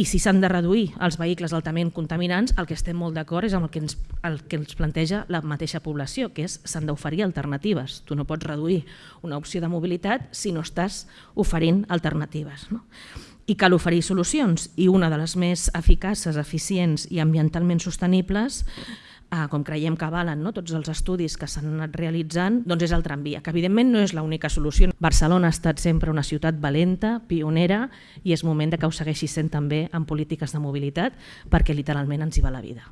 I si s'han de reduir els vehicles altament contaminants, el que estem molt d'acord és amb el que, ens, el que ens planteja la mateixa població, que és s'han d'oferir alternatives. Tu no pots reduir una opció de mobilitat si no estàs oferint alternatives. No? I cal oferir solucions, i una de les més eficaces, eficients i ambientalment sostenibles eh, com creiem que valen no? tots els estudis que s'han anat realitzant, doncs és el tramvia, que evidentment no és l'única solució. Barcelona ha estat sempre una ciutat valenta, pionera, i és moment de que ho segueixi sent també en polítiques de mobilitat, perquè literalment ens hi va la vida.